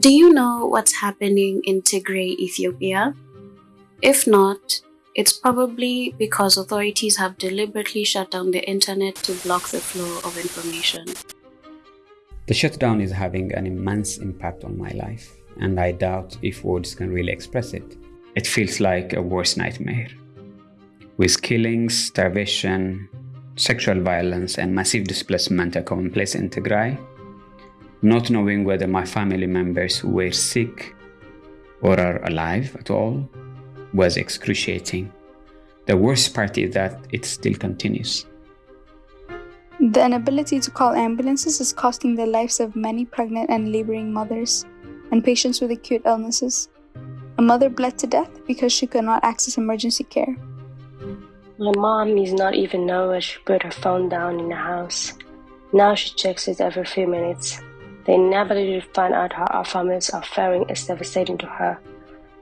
Do you know what's happening in Tigray, Ethiopia? If not, it's probably because authorities have deliberately shut down the internet to block the flow of information. The shutdown is having an immense impact on my life, and I doubt if words can really express it. It feels like a worst nightmare. With killings, starvation, sexual violence, and massive displacement a commonplace in Tigray, not knowing whether my family members were sick or are alive at all was excruciating. The worst part is that it still continues. The inability to call ambulances is costing the lives of many pregnant and laboring mothers and patients with acute illnesses. A mother bled to death because she could not access emergency care. My mom is not even know where she put her phone down in the house. Now she checks it every few minutes. The inability to find out how our families are faring is devastating to her.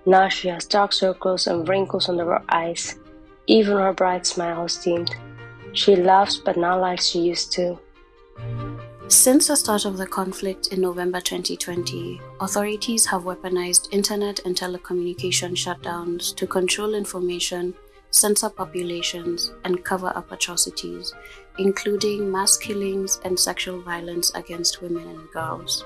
Now she has dark circles and wrinkles under her eyes. Even her bright smile has dimmed. She laughs, but not like she used to. Since the start of the conflict in November 2020, authorities have weaponized internet and telecommunication shutdowns to control information, censor populations, and cover up atrocities, including mass killings and sexual violence against women and girls.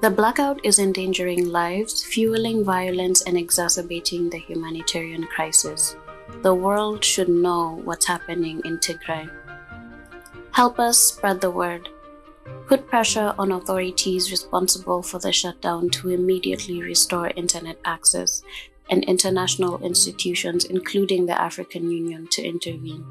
The blackout is endangering lives, fueling violence, and exacerbating the humanitarian crisis. The world should know what's happening in Tigray. Help us spread the word. Put pressure on authorities responsible for the shutdown to immediately restore internet access and international institutions, including the African Union, to intervene.